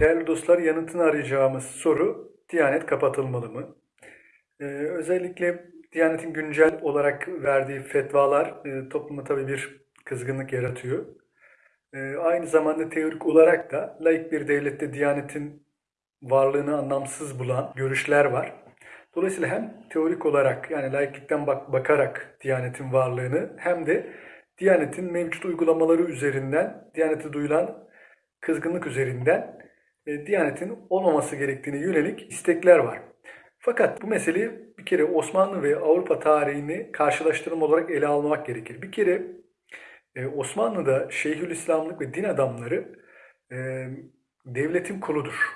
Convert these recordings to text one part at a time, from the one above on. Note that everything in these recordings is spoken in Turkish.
Değerli dostlar yanıtını arayacağımız soru Diyanet kapatılmalı mı? Ee, özellikle Diyanet'in güncel olarak verdiği fetvalar e, topluma tabii bir kızgınlık yaratıyor. E, aynı zamanda teorik olarak da laik bir devlette Diyanet'in varlığını anlamsız bulan görüşler var. Dolayısıyla hem teorik olarak yani laiklikten bak bakarak Diyanet'in varlığını hem de Diyanet'in mevcut uygulamaları üzerinden, Diyanet'e duyulan kızgınlık üzerinden e, Diyanet'in olmaması gerektiğine yönelik istekler var. Fakat bu meseleyi bir kere Osmanlı ve Avrupa tarihini karşılaştırma olarak ele almak gerekir. Bir kere e, Osmanlı'da Şeyhülislamlık ve din adamları e, devletin kuludur.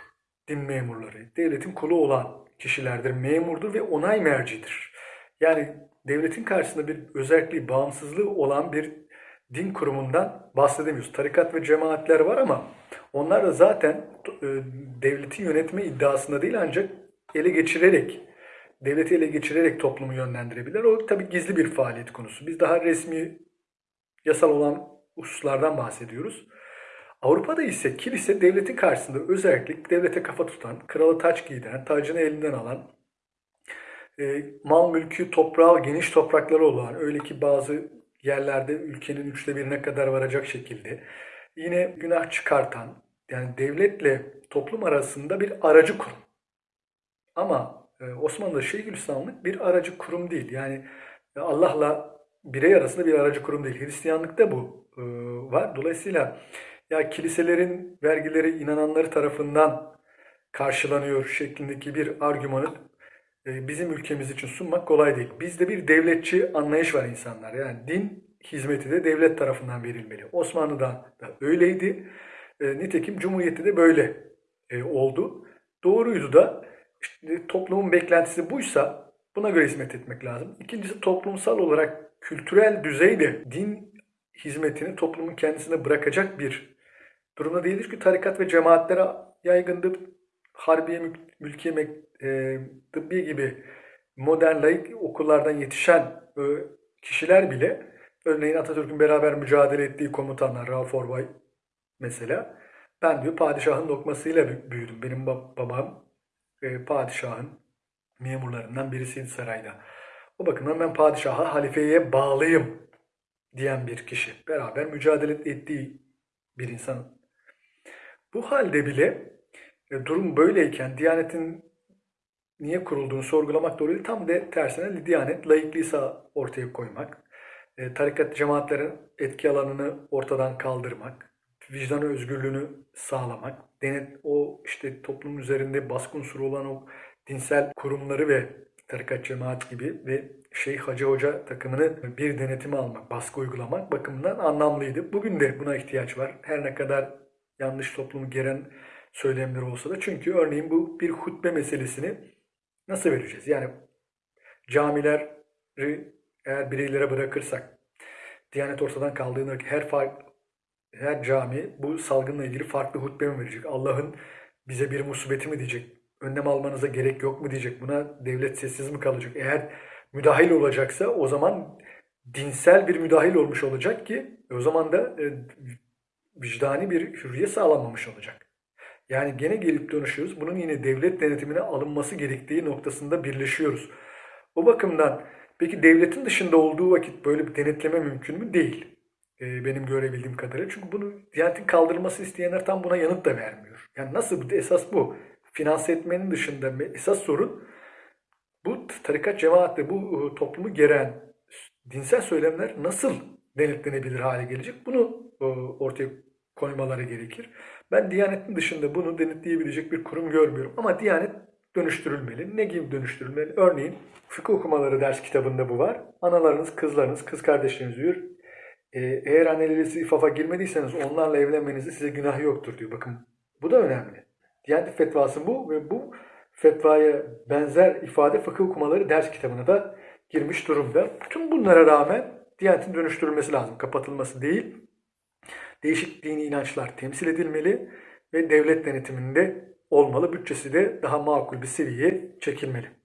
Din memurları. Devletin kulu olan kişilerdir, memurdur ve onay mercidir. Yani devletin karşısında bir özelliği, bağımsızlığı olan bir din kurumundan bahsedemiyoruz. Tarikat ve cemaatler var ama onlar da zaten e, devleti yönetme iddiasında değil ancak ele geçirerek, devleti ele geçirerek toplumu yönlendirebilirler. O tabii gizli bir faaliyet konusu. Biz daha resmi, yasal olan hususlardan bahsediyoruz. Avrupa'da ise kilise devletin karşısında özellikle devlete kafa tutan, kralı taç giydiren, tacını elinden alan, e, mal mülkü toprağı geniş toprakları olan, öyle ki bazı yerlerde ülkenin üçte birine kadar varacak şekilde yine günah çıkartan, yani devletle toplum arasında bir aracı kurum. Ama e, Osmanlı'da Şeyhülislamlık bir aracı kurum değil. Yani Allah'la birey arasında bir aracı kurum değil. Hristiyanlıkta bu e, var. Dolayısıyla ya kiliselerin vergileri inananları tarafından karşılanıyor şeklindeki bir argümanı e, bizim ülkemiz için sunmak kolay değil. Bizde bir devletçi anlayış var insanlar. Yani din hizmeti de devlet tarafından verilmeli. Osmanlı'da da öyleydi. E, nitekim Cumhuriyet'te de böyle e, oldu. Doğruydu da işte toplumun beklentisi buysa buna göre hizmet etmek lazım. İkincisi toplumsal olarak kültürel düzeyde din hizmetini toplumun kendisine bırakacak bir durumda değildir. Çünkü tarikat ve cemaatlere yaygındır. Harbiye, mülkiye, e, tıbbi gibi modern laik okullardan yetişen e, kişiler bile örneğin Atatürk'ün beraber mücadele ettiği komutanlar Rauf Orbay mesela ben diyor padişahın lokmasıyla büyüdüm. Benim babam e, padişahın memurlarından birisiydi sarayda. O bakımdan ben padişaha, halifeye bağlıyım diyen bir kişi. Beraber mücadele ettiği bir insan. Bu halde bile e, durum böyleyken Diyanet'in niye kurulduğunu sorgulamak doğru değil. Tam de tersine Diyanet layıklıysa ortaya koymak, tarikat cemaatlerin etki alanını ortadan kaldırmak, vicdan özgürlüğünü sağlamak, denet o işte toplum üzerinde baskı unsuru olan o dinsel kurumları ve tarikat cemaat gibi ve Şeyh Hacı Hoca takımını bir denetime almak, baskı uygulamak bakımından anlamlıydı. Bugün de buna ihtiyaç var. Her ne kadar yanlış toplumu geren söylemler olsa da. Çünkü örneğin bu bir hutbe meselesini nasıl vereceğiz? Yani camileri eğer bireylere bırakırsak, Diyanet ortadan kaldığında her fark, her cami bu salgınla ilgili farklı hutbe mi verecek? Allah'ın bize bir musibeti mi diyecek? Önlem almanıza gerek yok mu diyecek? Buna devlet sessiz mi kalacak? Eğer müdahil olacaksa o zaman dinsel bir müdahil olmuş olacak ki o zaman da e, vicdani bir hürriyet sağlanmamış olacak. Yani gene gelip dönüşüyoruz. Bunun yine devlet denetimine alınması gerektiği noktasında birleşiyoruz. O bakımdan peki devletin dışında olduğu vakit böyle bir denetleme mümkün mü? Değil. Ee, benim görebildiğim kadarıyla. Çünkü bunu Diyanet'in kaldırılması isteyenler tam buna yanıt da vermiyor. Yani nasıl? Esas bu. Finanse etmenin dışında esas sorun bu tarikat cemaatle bu e, toplumu geren dinsel söylemler nasıl denetlenebilir hale gelecek? Bunu e, ortaya koymaları gerekir. Ben Diyanet'in dışında bunu denetleyebilecek bir kurum görmüyorum. Ama Diyanet dönüştürülmeli. Ne gibi dönüştürülmeli? Örneğin fıkıh okumaları ders kitabında bu var. Analarınız, kızlarınız, kız kardeşleriniz diyor. Ee, eğer anneleriniz ifafa girmediyseniz onlarla evlenmenizde size günah yoktur diyor. Bakın bu da önemli. Diyanet fetvası bu ve bu fetvaya benzer ifade fıkıh okumaları ders kitabına da girmiş durumda. Tüm bunlara rağmen Diyanet'in dönüştürülmesi lazım. Kapatılması değil. Değişik dini inançlar temsil edilmeli ve devlet denetiminde olmalı. Bütçesi de daha makul bir seviyeye çekilmeli.